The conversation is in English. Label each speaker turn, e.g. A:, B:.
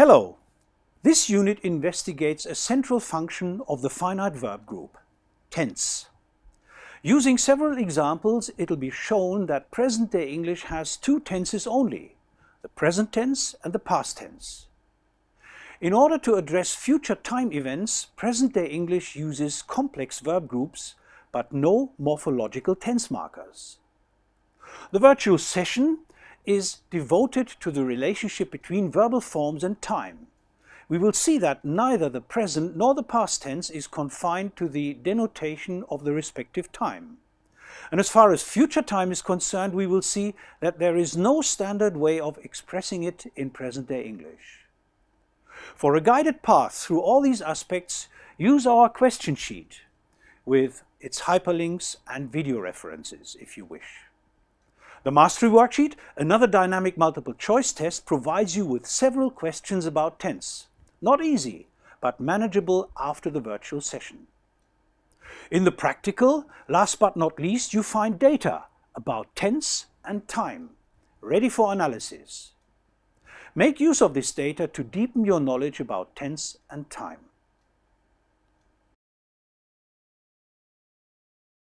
A: Hello! This unit investigates a central function of the finite verb group, tense. Using several examples, it will be shown that present-day English has two tenses only, the present tense and the past tense. In order to address future time events, present-day English uses complex verb groups, but no morphological tense markers. The virtual session is devoted to the relationship between verbal forms and time. We will see that neither the present nor the past tense is confined to the denotation of the respective time. And as far as future time is concerned, we will see that there is no standard way of expressing it in present-day English. For a guided path through all these aspects, use our question sheet with its hyperlinks and video references if you wish. The Mastery Worksheet, another dynamic multiple choice test, provides you with several questions about tense. Not easy, but manageable after the virtual session. In the practical, last but not least, you find data about tense and time, ready for analysis. Make use of this data to deepen your knowledge about tense and time.